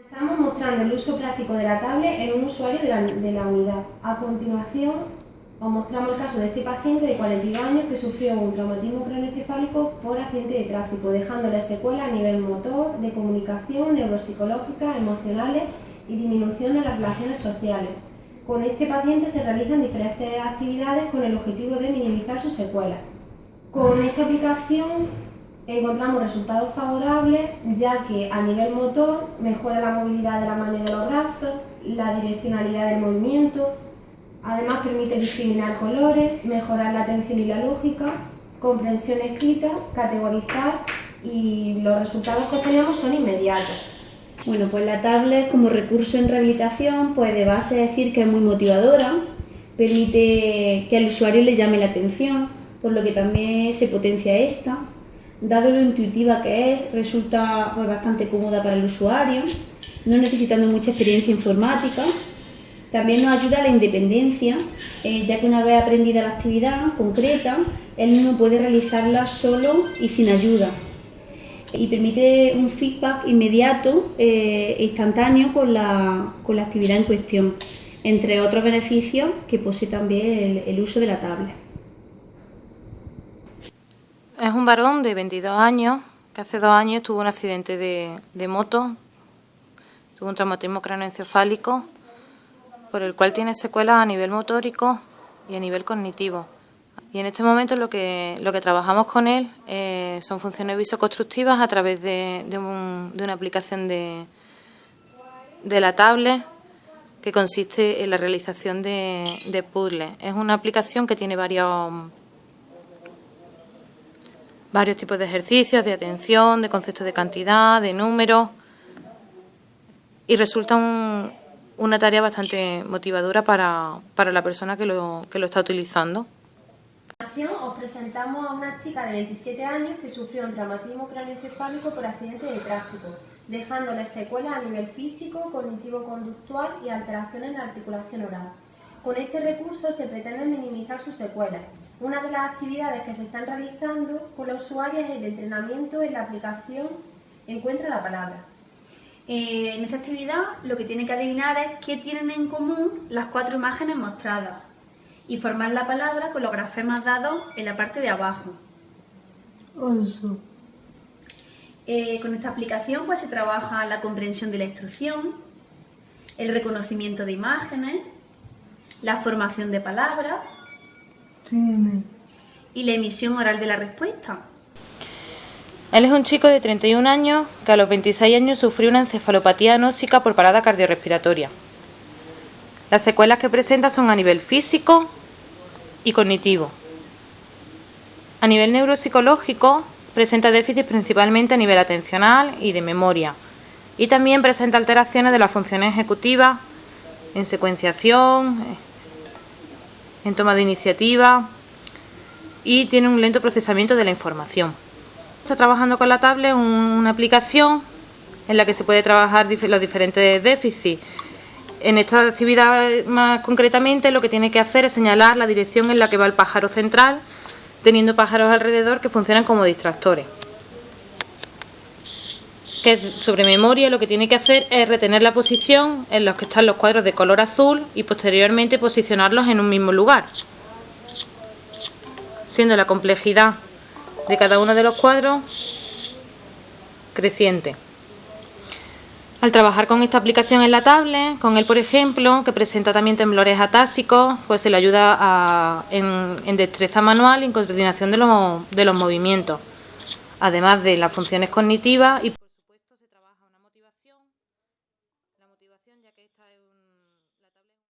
Estamos mostrando el uso práctico de la tablet en un usuario de la, de la unidad. A continuación, os mostramos el caso de este paciente de 42 años que sufrió un traumatismo craneoencefálico por accidente de tráfico, dejándole secuelas a nivel motor, de comunicación, neuropsicológicas, emocionales y disminución en las relaciones sociales. Con este paciente se realizan diferentes actividades con el objetivo de minimizar sus secuelas. Con esta aplicación encontramos resultados favorables ya que a nivel motor mejora la movilidad de la mano y de los brazos, la direccionalidad del movimiento, además permite discriminar colores, mejorar la atención y la lógica, comprensión escrita, categorizar y los resultados que obtenemos son inmediatos. Bueno, pues la tablet como recurso en rehabilitación, pues de base decir que es muy motivadora, permite que al usuario le llame la atención, por lo que también se potencia esta dado lo intuitiva que es, resulta pues, bastante cómoda para el usuario, no necesitando mucha experiencia informática. También nos ayuda a la independencia, eh, ya que una vez aprendida la actividad concreta, él mismo puede realizarla solo y sin ayuda. Y permite un feedback inmediato e instantáneo con la, con la, actividad en cuestión, entre otros beneficios que posee también el, el uso de la tablet. Es un varón de 22 años que hace dos años tuvo un accidente de, moto, tuvo un traumatismo craneoencefálico, por el cual tiene secuelas a nivel motórico y a nivel cognitivo. Y en este momento lo que, lo que trabajamos con él eh, son funciones visoconstructivas a través de, una aplicación de, de la tablet que consiste en la realización de, de puzzles. Es una aplicación que tiene varios varios tipos de ejercicios, de atención, de conceptos de cantidad, de números y resulta una tarea bastante motivadora para, para la persona que lo, que lo está utilizando. Os presentamos a una chica de 27 años que sufrió un traumatismo craneoencefálico por accidente de tráfico, dejándole secuelas a nivel físico, cognitivo-conductual y alteraciones en la articulación oral. Con este recurso se pretende minimizar sus secuelas, una de las actividades que se están realizando con los usuarios es el entrenamiento en la aplicación Encuentra la palabra. Eh, en esta actividad lo que tiene que adivinar es qué tienen en común las cuatro imágenes mostradas y formar la palabra con los grafemas dados en la parte de abajo. Eso. Eh, con esta aplicación pues, se trabaja la comprensión de la instrucción, el reconocimiento de imágenes, la formación de palabras ¿Y la emisión oral de la respuesta? Él es un chico de 31 años que a los 26 años sufrió una encefalopatía anóxica por parada cardiorrespiratoria. Las secuelas que presenta son a nivel físico y cognitivo. A nivel neuropsicológico presenta déficit principalmente a nivel atencional y de memoria. Y también presenta alteraciones de las funciones ejecutivas en secuenciación, en toma de iniciativa y tiene un lento procesamiento de la información. Está trabajando con la tablet una aplicación en la que se puede trabajar los diferentes déficits. En esta actividad más concretamente lo que tiene que hacer es señalar la dirección en la que va el pájaro central, teniendo pájaros alrededor que funcionan como distractores que sobre memoria lo que tiene que hacer es retener la posición en los que están los cuadros de color azul y posteriormente posicionarlos en un mismo lugar, siendo la complejidad de cada uno de los cuadros creciente. Al trabajar con esta aplicación en la tablet, con él por ejemplo, que presenta también temblores atásicos, pues se le ayuda en, destreza manual y en coordinación de los, de los movimientos, además de las funciones cognitivas y la tabla.